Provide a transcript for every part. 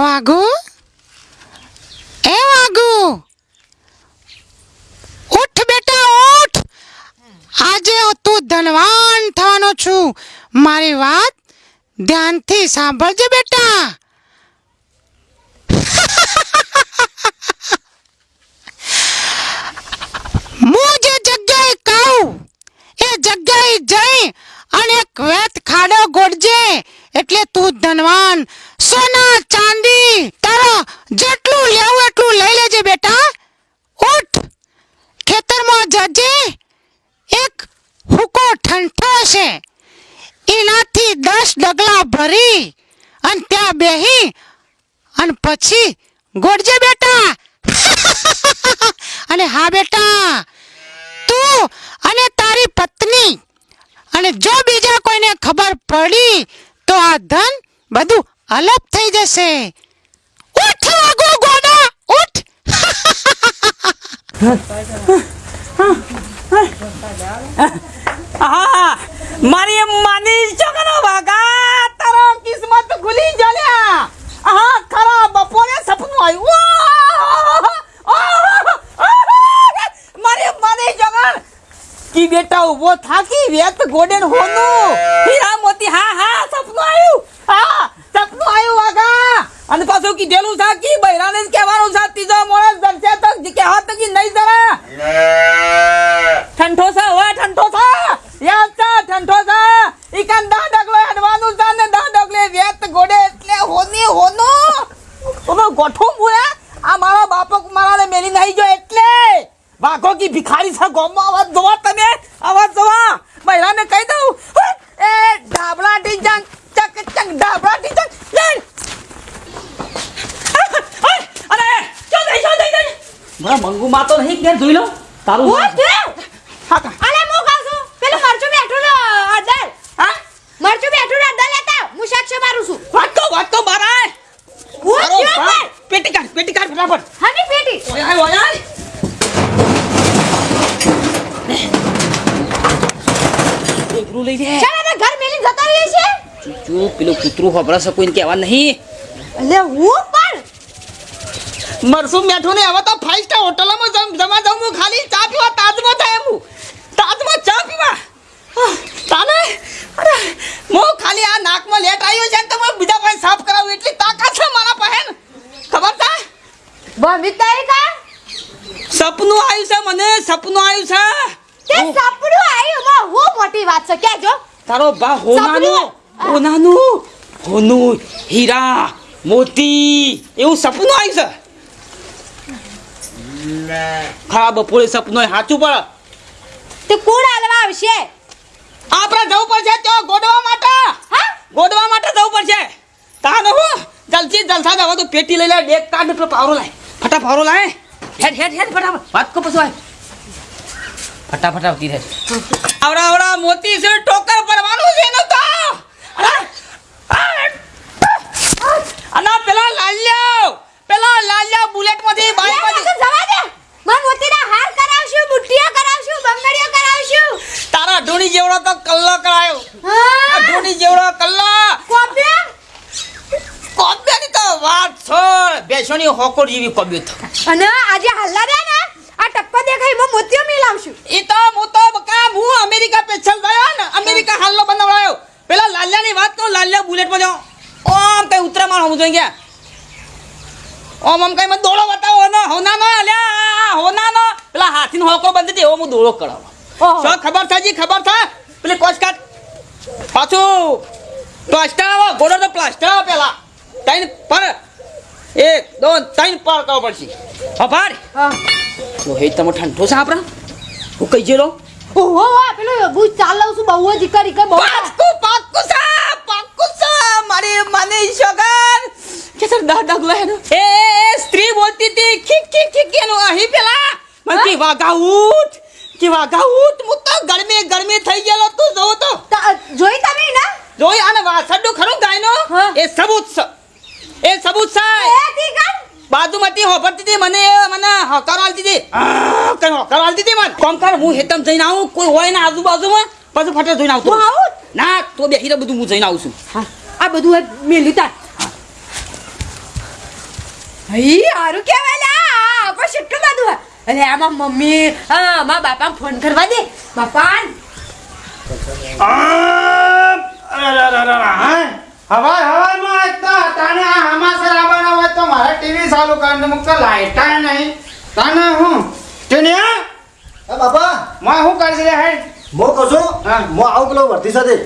વાઘુ? એ વાઘુ! ઉઠ બેટા, ઉઠ! આજે તું ધનવાન થવાનો છું. મારી વાત ધ્યાનથી સાંભળજે બેટા. હું જે જગ્યાએ કહું, એ જગ્યાએ જઈ અને એક વેત ખાડો ગોડજે એટલે તું ધનવાન. સોના, ચાંદી, તારા જેટલું લેવું એટલું લઈ લેજે બેટા. ઉઠ. ખેતરમાં જજે. એક હુકો ઠંઠો છે. એનાથી દસ ડગલા ભરી અને ત્યાં બેહી અને પછી ગોડજે બેટા. અને હા બેટા, તું અને તારી પત્ની અને જો બીજા કોઈને ખબર પડી તો આ ધન બધું અલપ થઈ જશે. ઉઠ આગો ગોડા ઉઠ મારી માની છોકરો વાગા તારો કિસ્મત ખુલી જલ્યા હા, ખરા, બપોરે સપનું આવ્યું. મારી માની જગણ કી બેટા ઊભો થાકી વેત ગોડેન હોનું? હીરા મોતી હા હા સપનું આવ્યું હા સપનું આવ્યું વાગા અને પાછું કીધેલું છે? કી બૈરાને કહેવાનું છે? તીજો મોણસ દર્શે તો કહેવા તો કી નહીં જરા. ઠંઠો છે, હવે ઠંઠો છે. યાદ છે, ઠંઠો છે. ઈકન દા ડગલો હેડવાનું છે ને દા ડગલે વેત ગોડે એટલે હોની હોનો. ઓનો ગોઠો મુએ આ મારા બાપક મારાને મેલી નહીં જો એટલે. વાઘો કી ભિખારી છે ગોમમાં અવાજ જોવા તમે અવાજ જોવા મહિલાને કહી દઉં એ ડાબલા ટીચંગ ચક ચક ડાબલા ટીચંગ જઈ અરે ચાલ દઈ ચાલ દઈ દઈ મારા મંગુ ઘેર જોઈ લો. તારું હું હા અલે મો કહું છું? પેલું મરચું બેઠું ને અડલ હા? મરચું બેઠું ને અડલ લેતા. હું સાક્ષ મારું છું. વાત તો વાત તો મારા હું. છું પેટી કાઢ પેટી કાઢ ફટાફટ હની પેટી. ઓય ઓય એકલું લઈ લે ચાલ એને ઘર મેલી જતા રહીએ છે ચૂપ પેલું કૂતરું હોબળા છે કોઈને કહેવા નહીં. અલે હું પણ? મરસું મેઠું ને હવે તો ફાઈવ સ્ટાર હોટલમાં જમ જમા જાઉં હું ખાલી ચા પીવા તાજમાં થાય એમ હું. તાજમાં ચા પીવા આહ, તાને અરે હું ખાલી આ નાકમાં લેટ આવ્યો છે ને તો હું બીજા પાસે સાફ કરાવું એટલી તાકાત છે મારા પાસે ને. ખબર છે બમી તારીખા સપનું આવ્યું છે મને સપનું આવ્યું છે. હું- સપનું આવ્યું? માં હું મોટી વાત છે. કેજો તારો બા હોનાનું? હોનાનું? હોનું હીરા મોતી એવું સપનું આવ્યું છે? ખરાબ બપોરે સપનું સાચું પણ તે કોણ લેવા આવશે. આપણે જવું પડશે તો ગોડવા માટે. હા? ગોડવા માટે જવું પડશે. તાને હું જલ્દી જલસા જવા તો પેટી લઈ લે ડેક કાઢ પર પાવરો લાય. ફટા ફારો લાય. હેડ હેડ હેડ ફટાફટ. વાત કો પછી ફટાફટ આવતી રહે. આવડા આવડા મોતી છે ટોકર ભરવાનું છે ને તો. અના પેલા લાલ્યો પેલા લાલ્યો બુલેટમાંથી બાઈકમાંથી જવા દે. મન મોતીના હાર કરાવશું બુટ્ટીઓ કરાવશું બંગડીઓ કરાવશું. તારા ઢોણી જેવડો તો કલ્લો કરાયો. આ હા ઢોણી જેવડો કલ્લો. કોપ્યા કોબ્યાની તો વાત છોડ બેસોની હોકોડ જેવી કોબ્યો તો અને આજે હલ્લા રે ને આ ટપ્પો દેખાય મો મોતિયો મિલાવશું. એ તો હું તો બકા હું અમેરિકા પેછલ ગયો ને અમેરિકા હાલનો બનાવડાયો. પેલા લાલ્યાની વાત કહું લાલ્યા બુલેટમાં જાઓ. ઓમ કઈ ઉતરામાં હું જોઈ ગયા. ઓમ આમ કઈ મને દોડો બતાવો ને હોના નો અલ્યા હોના નો પેલા હાથીનો હોકો બંધ એવો હું દોડો કરાવો. શું ખબર થાય જી ખબર થાય? પેલી કોચ કાટ પાછું પ્લાસ્ટર આવો ગોડો તો પ્લાસ્ટર આવો પેલા. તઈને પર દોન ત્રણ પર કરવો પડશે. હભાર હા. તો હે તમે ઠંડો છે આપણા? હું કઈ જેલો ઓહો આ પેલું બુ ચાલવ છું બહુ જ કરી કે બહુ. પાક્કુ પાક્કુ સા પાક્કુ સા મારે મને શગર. કે સર દા ડગલો હે એ સ્ત્રી બોલતી હતી ખીક ખીક ખીક એનો અહીં પેલા. મને કે વાગા ઉઠ કે વાગા ઉઠ મુ તો ગરમી ગરમી થઈ ગયેલો તું જોઉં તો. જોઈ તમે ના જોઈ અને વાસડું ખરું ગાયનો. એ સબૂત એ સબૂત સાહેબ બાજુમાંથી હોભરતી હતી મને મને હકાર આલતી હતી. આ, કઈ હકાર આલતી હતી મને? કોમ કર હું હેતમ જઈને આવું કોઈ હોય ને આજુબાજુમાં પછી ફટે જોઈને આવતો. હું આવું? ના તો બેસી રહે બધું હું જઈને આવું છું. હા આ બધું મેં મેલી તાર. હઈ હારું કહેવાય લે આ આપણે કેટલું બધું હે. અરે આમાં મમ્મી હા મા બાપાને ફોન કરવા દે. બાપા હવાય હવાયમાં એક તો તને આ હમાસર આવવાના હોય તો મારે ટીવી ચાલુ કરીને મૂકતો લાઈટા નહીં. તને હું? ટીનિયા હા? બાપા. માં હું કરશે રે હે? મો કશો હા. મો આવું પેલો વર્ધી સાથે.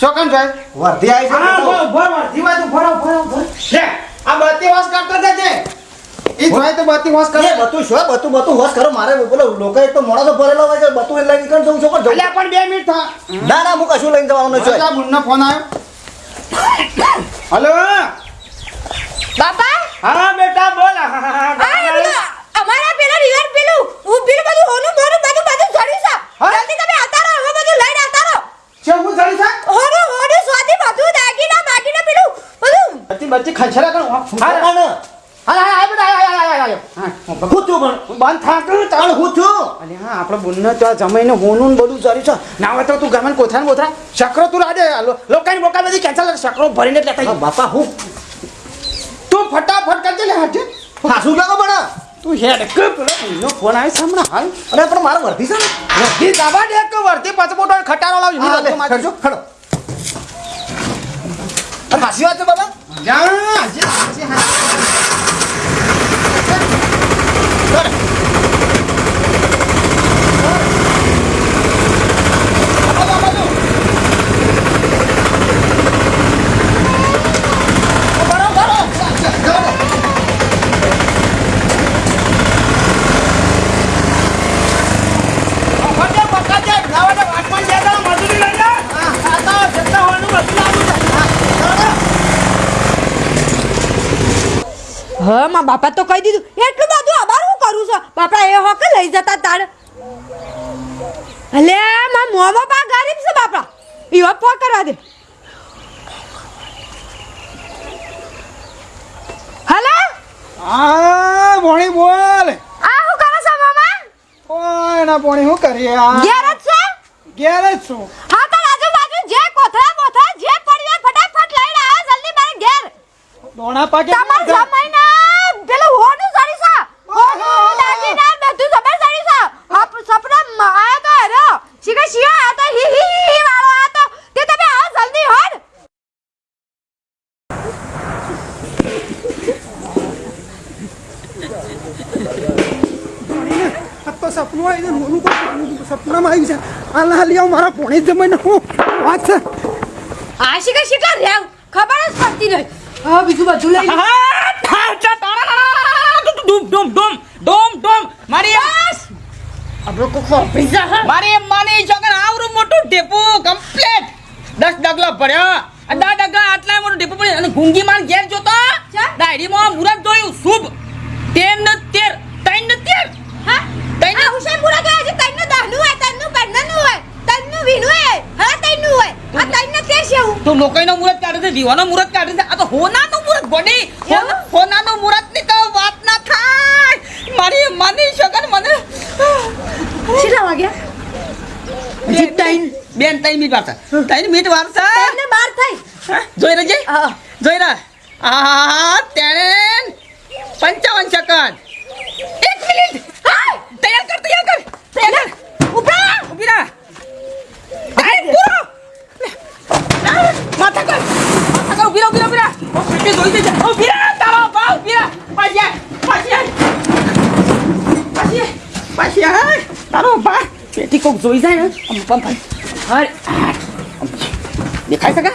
શોકન થાય વર્ધી આવી છે હા તો. બોલ બોલ વર્ધી વાત ભરો ભરો ભરો લે આ બત્તી વાસ કરતો જજે ઈ જોઈ તો બત્તી વાસ કરે એ બતું શું બતું બતું હોશ કરો. મારે બોલો લોકો એક તો મોણસો ભરેલો હોય છે બતું એટલે નીકળ જવું છું પણ અલ્યા પણ બે મિનિટ થા. ના ના હું કશું લઈને જવાનું છું આ ફોન આવ્યો. હલો? બાપા? હા બેટા બોલ. અમારા પેલા રિવર પેલું. હું બિલ બધું હોનું મોરું બધું બધું ઝડી સા જલ્દી તમે આવતા રહો હવે બધું લઈને આવતા રહો છે હું ઝડી સા હોનું હોનું સ્વાદી બધું દાગીના બાગીના પેલું બધું. બચ્ચી બચ્ચી ખંચરા કરો. હા હા હા હા હા હા હું થયું પણ બંધ થાક્યું તાણ હું થયું અલે હા આપણે બુનને તો જમાઈને હોનું બધું જરી છે. ના હોય તો તું ગમે કોથરા બોથરા. શકરો તું રાજે લોકાની બોકા બધી કેન્સલ શકરો ભરીને લેતા બાપા હું? તું ફટાફટ કરજે હાજે. હાસું લાગો પણ તું હેડ કે પેલો બુનનો ફોન આવે છે હાલ. અરે પણ મારે વર્તી છે ને. વર્ધી દાબા દે કે વર્ધી પાસપોર્ટ ખટારો લાવજો હા લે ખડજો ખડો. અરે હાસી વાત છે બાબા? જા હાજી પકડજે, પકડજે. નવાને વાટમાં જે દાડા મજૂરી લઈ લે. આ તો જેટલા હોવાનું બધું લાવું છે. હા મા બાપા તો કહી દીધું. એટલું બધું આભાર હું કરું છું. બાપા એ હોકે લઈ જતા તાર. અલે મારા મોમાં પા ગરીબ છે બાપા. ઈવો ફો કરવા દે. હલો? આ ભોણી બોલ. આ હું કરો છો મામા? ઓય ના ભોણી હું કરીએ? આ ઘેર જ છે? ઘેર જ છું. હા તો આજુબાજુ જે કોથળા બોથળા જે પડ્યા ફટાફટ લઈને આવો જલ્દી મારે ઘેર. દોણા પાકે તમાર જમાઈના પેલું હોનું સડી છે હોનું દાગીના બધું જબર સડી છે આપ સપના આયા તો હેરો શીખે શિયો આયા તો હી હી હી હી વાળો આયા તો તે તમે આવો જલ્દી હોડ આ તો સપનું આવી છે નોનું કોઈ સપનામાં આવી છે આ લા લ્યો મારા પોણી જમાઈને હું વાત છે. આ શીખે શીખે રેવ ખબર જ પડતી નહીં. હા બીજું બધું લઈ. ડૂમ ડોમ ડૂમ ડૂમ ડૂમ મારી આપણો કોકો પૈસા હા. મારી માની છોકરા આવરું મોટું ડેપો કમ્પ્લીટ દસ ડગલા પડ્યા અડા ડગલા આટલા મોટું ડેપો પડ્યું. અને ગુંગી માર ઘેર જોતો. ડાયરી ડાયરીમાં મુરત જોયું. શુભ. તેર ને તેર. ત્રણ ને તેર. હા? તઈ ને- હુસેન પુરા તો હજી તઈનું દહનું હોય તઈનું પંદરનું હોય તઈનું વીનું હોય હા તઈનું હોય. આ તઈનું તે છે હું? તો લોકોનો મુરત કાઢે છે વિવાનો મુરત કાઢે છે આ તો હોનાનું મુરત ગોડી એવું? હોનાનું મુરતની તો વાત ના થાય. મારી માની શકન મને. કેટલા વાગ્યા? હજી તઈન બેન ત્રણ મિનિટ વાર છે. ત્રણ મિનિટ વારસા છે? બાર થાય. જોઈ રહેજે હા. જોઈ રહે આ તેણ પંચાવન સેકન્ડ એક મિનિટ હા તૈયાર કર તૈયાર કર તૈયાર કર ઉપરા ઊભી રહે આય, પૂરો લે. માથા કર માથા કર ઊભી રહે ઊભી રહે ઊભી રહે રહે તારો બા ઊભી રહે પાછી આય, પાછી આય. પાછી આય, પાછી આય. તારો બા પેટી કોક જોઈ જાય ને. આમ પંપ હર દેખાય શકે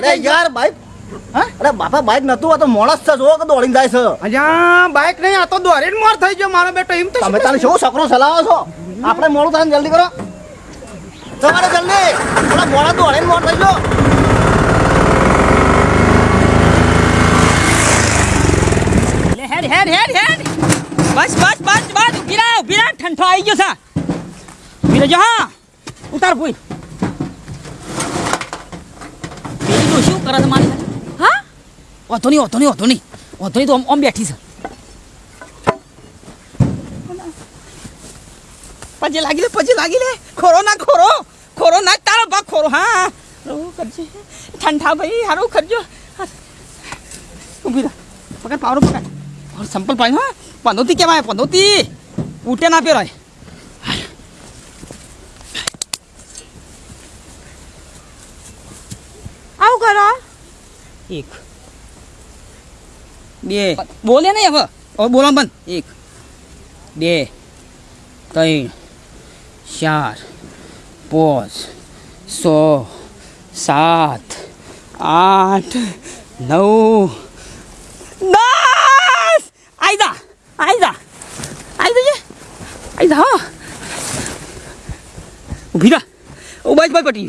અરે યાર બાઈક. હા? અરે બાપા બાઈક નતું આ તો મોણસ છે જો કે દોડીને જાય છે. અલ્યા બાઈક નહીં આ તો દોરીને મોર થઈ ગયો મારો બેટો એમ તો તમે તારે શું સકરો ચલાવો છો? આપણે મોડું થાય ને જલ્દી કરો. તમારે જલ્દી. પેલા મોડા દોડીને મોર થઈ ગયો. હેડ હેડ હેડ હેડ. બસ બસ બસ બસ. ઊભી રહે ઊભી રહે. ઠંઠો આવી ગયો છે. ઊભી રહેજો હા. ઉતાર ભૂઈ પેલી તો શું કરે છે મારી? હા? વાંધો નહીં વાંધો નહીં વાંધો નહીં. વાંધો નહીં તો આમ આમ બેઠી છે. પજે લાગી લે પજે લાગી લે. ખોરો ના ખોરો. ખોરો ના તારો ભાગ ખોરો. હા. હારું કરજે. ઠંડા ભાઈ હારું કરજો. ઊભી રહે. પકડ પાવરો પકડ. સંપલ પાણી હા. પંદોતી કેવાય પંદોતી ઉટે ના પેરાય આવું કરો એક. બે. બોલે નહીં હવે. હવે બોલા બંધ. એક બે ત્રણ ચાર પાંચ છ સાત આઠ નવ. દસ આઈ જા. આઈ જા. આઈ જજે. આઈ જા હા. ઊભી બસ બસ પટી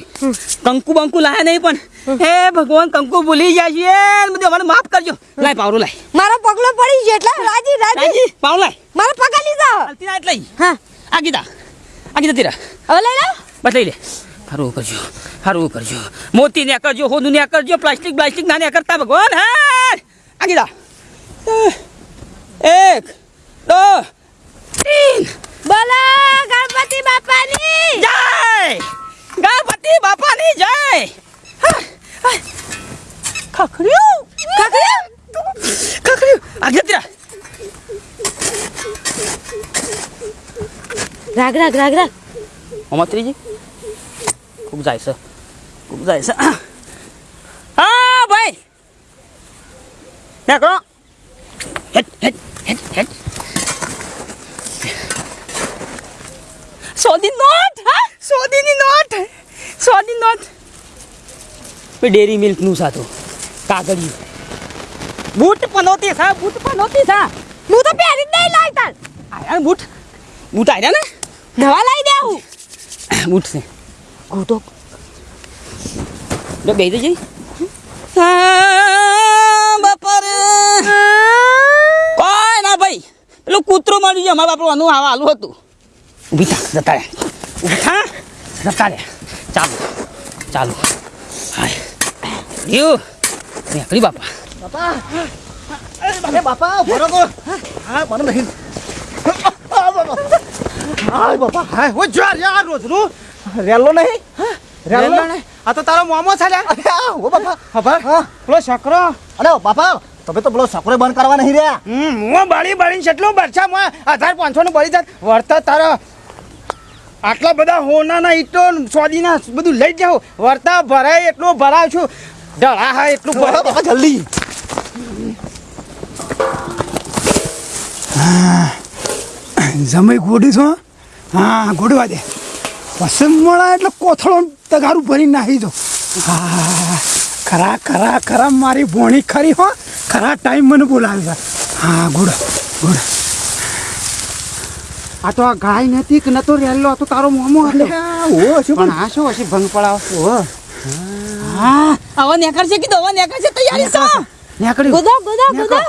કંકુ બંકુ લાયા નહીં પણ. હે ભગવાન કંકુ ભૂલી જાય છે બધું અમારે માફ કરજો. લાય પાવરો લાય. મારો પગલો પડી છે એટલે રાજી રાજી. રાજી પાવ લાય. મારો પગા લીધો ના એટલે હા. આ ગીતા. આ ગીતા તીરા. હવે લઈ લો. બસ લઈ લે. હારું કરજો. હારું કરજો. મોતી ને કરજો હોનું ને કરજો પ્લાસ્ટિક પ્લાસ્ટિક ના ને કરતા ભગવાન. હા! આ ગીતા. એક દો તીન. બોલો ગણપતિ બાપાની. જય! ગણપતિ બાપાની જય! ખખડ્યું. ખખડ્યું ખખડ્યું આ ગીતા તેરા રાગ રાગ રાગ રાગ. અમાત્રીજી ખૂબ જાય છે. ખૂબ જાય છે. હા. ભાઈ. નીકળો હેટ હેટ હેટ હેટ. સોદી નોટ સોદી નોંધ. ડેરી મિલ્કનું સાતું કાગળિયું. બૂટ પનોતી સા બૂટ પનોતી સા. હું તો પહેરી જ નહીં તાર. આયા બૂટ? બૂટ આયા ને? નવા લઈ દેવું બૂટ છે. ગોટો જો બેહી જઈ. બાપા કોઈ ના ભાઈ. પેલું કૂતરું મળ્યું છે. અમારા બાપનું આનું આવા આલું હતું. ઊભી થા જતા રે ઊભી થા જતા રે ચાલો ચાલો. હાય. નીકળી બાપા. બાપા. અરે બાપા ભરો તો. હા મને નહીં. હાય બાપા. હાય ઓ જો યાર રોજનું. રેલો નહીં. રેલો નહીં. આ તો તારો મોમો છે ઓ બાપા. ખબર હા. પેલો છોકરો. અરે બાપા તમે તો પેલો સકરો બંધ કરવા નહીં રહ્યા. હમ હું બાળી બાળીને કેટલું બરછા હું હજાર પાંચસો નું બળી જાત. વળતર તારા આટલા બધા હોનાના ઈટો સોદીના બધું લઈ જાઓ. વર્તા ભરાય, એટલો ભરાવ છું. ડળા હા એટલું ભરાવ. જલ્દી. જમાઈ ગોડી છો, હા? ગોડવા દે. પસંદ મળા એટલે કોથળો તગારું ભરી નાખી દો. હા, ખરા ખરા ખરા, મારી ભોણી ખરી, હો. ખરા ટાઈમ મને બોલાવે હા ગુડ ગુડ આ તો આ ગાય નથી કે નતો રેલો આ તો તારો મોમો હતો. ઓ શું પણ આ શું હશે ભંગ પડાવ? હા. આવો નેકર છે કીધો આવો નેકર છે તૈયારી છે? નેકડી ગોદા ગોદા ગોદા.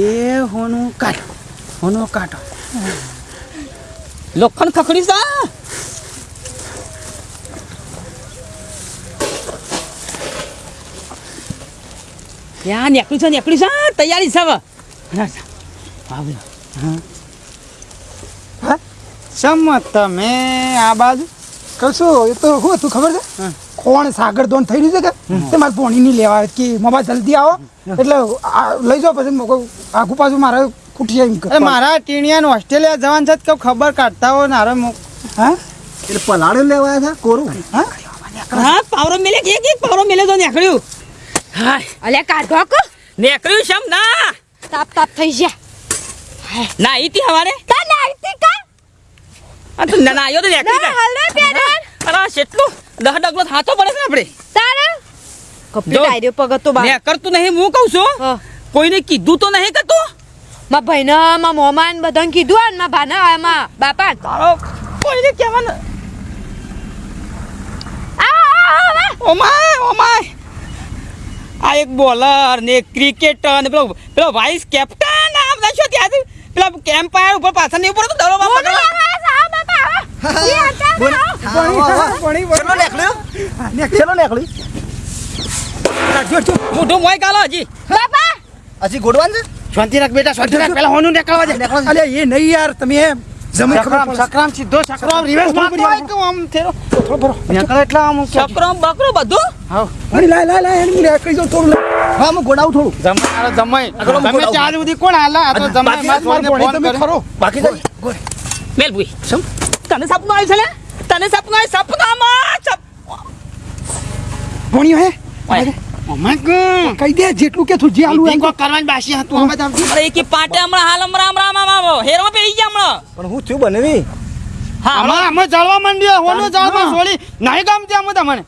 એ હોનું કાટ હોનું કાટ લોખંડ ખખડી સા ત્યાં નેકડી છે નેકડી છે? તૈયારી છે હવે. સમત તમે આ બાજુ. કશું એ તો શું હતું ખબર છે? કોણ સાગર દોન થઈ રહ્યું છે કે? તે મારે પોણી નહીં લેવા કે મમ્મા જલ્દી આવો. એટલે આ લઈ જાઓ પછી આખું પાછું મારે ખૂટી જાય કે. મારા ટીણિયાને ઓસ્ટ્રેલિયા જવાનું છે કે ખબર કાઢતા હોય ને હારે મો- હા? એટલે પલાળે લેવા છે કોરું? હા? હા પાવરો મેલે કે એક એક પાવરો મેલે તો નીકળ્યું. હા અલે કાઢો કો નીકળ્યું છે ના? તાપ તાપ થઈ ગયા. ના ઈતી હવારે? તા નાઈતી કા? આ તો ના આયો તો નીકળી ના જાય. હલે અરે કેટલું દહ ડગલો થાતો પડે છે આપણે. તારે? કપડી જો. ડાયરીઓ તો બાર. મેં કરતું નહીં હું કહું છું. કોઈને કીધું તો નહીં કે તું? માં ભાઈને મા મોમાન બધાને કીધું અને માં ભાના માં બાપા તારો કોઈને કહેવાનું? આ આ, આ આ. આ. એક બોલર ને એક ક્રિકેટર ને પેલો પેલો વાઇસ કેપ્ટન આ બધા શું ત્યાં પેલા કેમ્પાયર ઉપર પાછળ નહીં ઉપર તો દડો બાપ કાલો હજી. હજી ગોડવાન છે? શાંતિ રાખ બેટા શાંતિ રાખ. પેલા હોનું નીકળવા દે. અલ્યા એ નહીં યાર તમે એમ સકરામ. સીધો સકરામ રિવર્સ મારતો હોય કે આમ થેરો નીકળે એટલે આમ છકરો બકરો બધું? હાવ. અરે લાય લાય લાય એને મુરે કઈ જાઉં થોડું હા હું ગોડાવું થોડું. જમાઈ જમાઈ. તમે ચાર સુધી કોણ હાલા આ તો જમાઈ બાકી માર મારો ફોન ભણી તમે ખરો બાકી તો મેલ ભૂઈ તને સપનું આવ્યું છે લે તને સપનું આવ્યું સપનામાં સપ ભણ્યો હે? કહી દે જેટલું કે તું જે આલુ એમ કરવાની બાસી હતું. અમે તો અરે એકી પાટે હમણાં હાલ હમણાં હમણાં હમણાં હમણાં હેરમાં પેઈ ગયા હમણાં. પણ હું થયું બનેવી? હા અમાર અમે જળવા માંડ્યો હોનું જળવા સોળી નહીં ગમતી અમે તમને.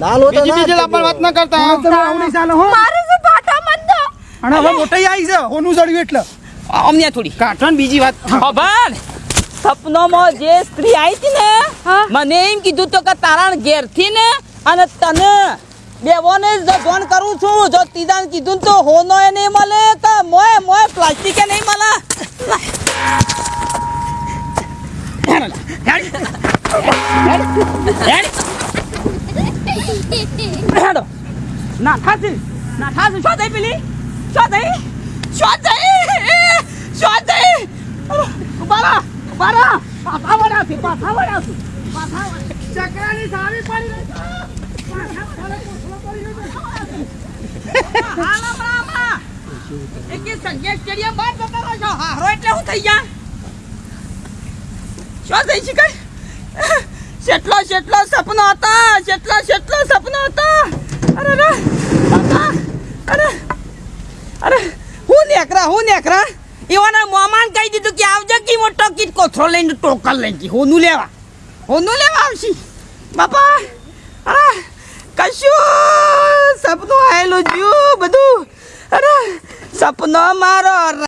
ના લો તો બીજી બીજી લાપણ વાત ન કરતા તમે આવું નહીં હો. મારે શું પાટા મંદો અને હવે મોટાઈ આવી છે હોનું જડ્યું એટલે. અમને થોડી. કાઠો બીજી વાત. ખબર? સપનોમાં જે સ્ત્રી આવી હતી ને મને એમ કીધું તો કે તારા ઘેરથી ને અને તને. બેવોને જ ફોન કરું છું, જો તીજાને કીધું તો હોનો એ નહીં મળે, તો મોય મોય પ્લાસ્ટિક એ નહીં મળે. હેડો. ના થાસી ના થાસી શું વળાવશે. સારી પડી. છો. એટલે હું થઈ ગયા શું થઈ શીખાય કેટલો કેટલો સપનો હતા કેટલો કેટલો સપનો હતા અરે અરે બાપા અરે અરે હું નેકરા હું નેકરા એવાના મોમાન કહી દીધું કે આવજો કે મોટો કીટ કોથરો લઈને ટોકલ લઈને હોનું લેવા હોનું લેવા આવશે બાપા અરે કશું? સપનું આવેલું જ્યું બધું. અરે સપનો મારો